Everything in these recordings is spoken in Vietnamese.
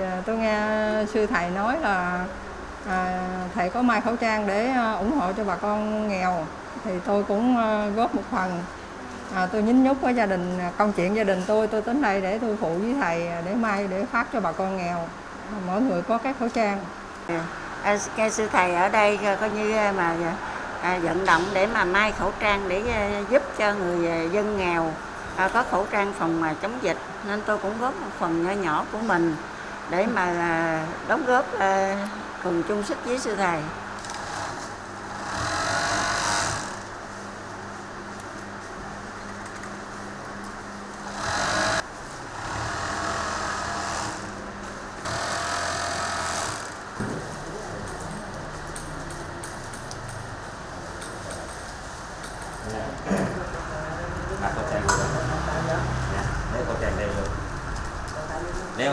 À, tôi nghe sư thầy nói là à, thầy có mai khẩu trang để à, ủng hộ cho bà con nghèo. Thì tôi cũng à, góp một phần. À, tôi nhín nhúc với gia đình công chuyện gia đình tôi. Tôi đến đây để tôi phụ với thầy để mai để phát cho bà con nghèo. Mỗi người có cái khẩu trang. À, nghe sư thầy ở đây coi như mà à, vận động để mà may khẩu trang để giúp cho người dân nghèo. À, có khẩu trang phòng mà chống dịch nên tôi cũng góp một phần nhỏ nhỏ của mình để mà à, đóng góp à, cùng chung sức với sư thầy. mặc khẩu trang luôn Dạ, đeo khẩu trang đeo luôn đeo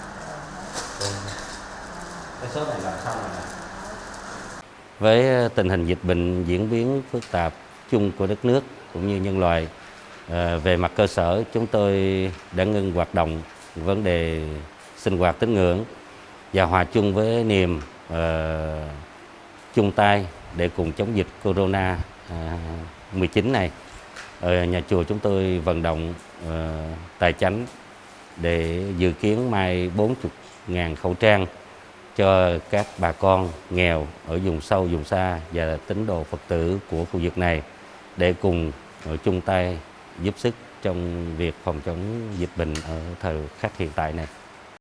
cái số này làm xong rồi với ờ, tình hình dịch bệnh diễn biến phức tạp chung của đất nước cũng như nhân loại ờ, về mặt cơ sở chúng tôi đã ngưng hoạt động vấn đề sinh hoạt tín ngưỡng và hòa chung với niềm uh, chung tay để cùng chống dịch corona uh, 19 này. Ở nhà chùa chúng tôi vận động uh, tài chánh để dự kiến mai ngàn khẩu trang cho các bà con nghèo ở vùng sâu, vùng xa và tín đồ Phật tử của khu vực này để cùng chung tay giúp sức trong việc phòng chống dịch bệnh ở thời khắc hiện tại này.